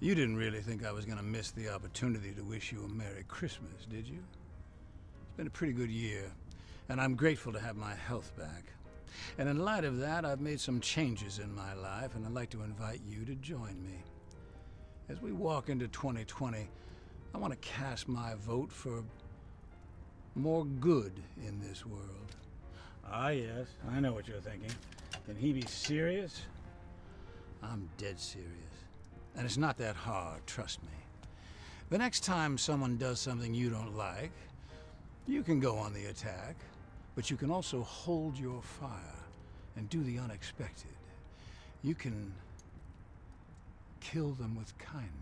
You didn't really think I was going to miss the opportunity to wish you a Merry Christmas, did you? It's been a pretty good year, and I'm grateful to have my health back. And in light of that, I've made some changes in my life, and I'd like to invite you to join me. As we walk into 2020, I want to cast my vote for more good in this world. Ah, yes, I know what you're thinking. Can he be serious? I'm dead serious. And it's not that hard, trust me. The next time someone does something you don't like, you can go on the attack, but you can also hold your fire and do the unexpected. You can kill them with kindness.